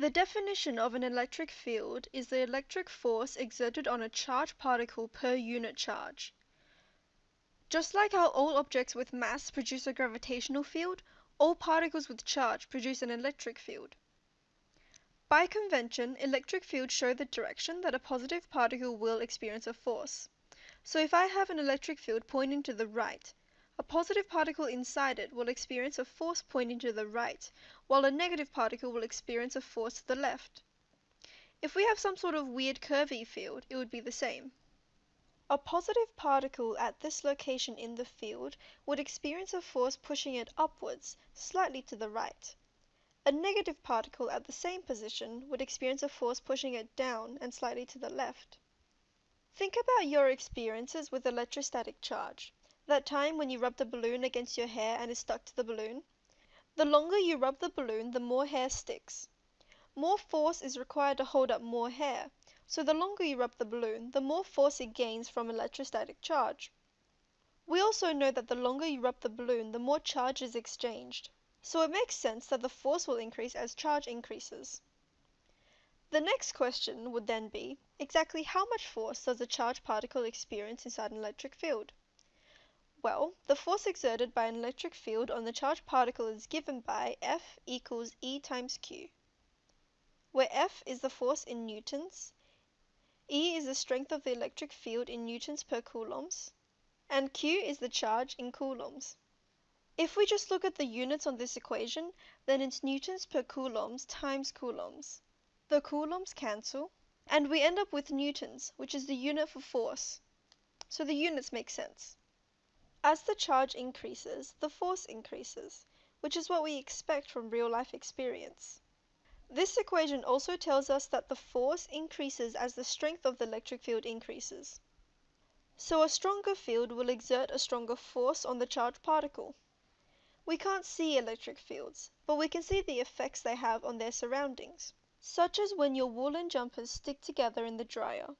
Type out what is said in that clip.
The definition of an electric field is the electric force exerted on a charged particle per unit charge. Just like how all objects with mass produce a gravitational field, all particles with charge produce an electric field. By convention, electric fields show the direction that a positive particle will experience a force. So if I have an electric field pointing to the right, a positive particle inside it will experience a force pointing to the right, while a negative particle will experience a force to the left. If we have some sort of weird curvy field, it would be the same. A positive particle at this location in the field would experience a force pushing it upwards, slightly to the right. A negative particle at the same position would experience a force pushing it down and slightly to the left. Think about your experiences with electrostatic charge that time when you rub the balloon against your hair and it stuck to the balloon. The longer you rub the balloon, the more hair sticks. More force is required to hold up more hair, so the longer you rub the balloon, the more force it gains from electrostatic charge. We also know that the longer you rub the balloon, the more charge is exchanged, so it makes sense that the force will increase as charge increases. The next question would then be, exactly how much force does a charged particle experience inside an electric field? Well, the force exerted by an electric field on the charged particle is given by F equals E times Q, where F is the force in newtons, E is the strength of the electric field in newtons per coulombs, and Q is the charge in coulombs. If we just look at the units on this equation, then it's newtons per coulombs times coulombs. The coulombs cancel, and we end up with newtons, which is the unit for force. So the units make sense. As the charge increases, the force increases, which is what we expect from real life experience. This equation also tells us that the force increases as the strength of the electric field increases. So a stronger field will exert a stronger force on the charged particle. We can't see electric fields, but we can see the effects they have on their surroundings, such as when your woolen jumpers stick together in the dryer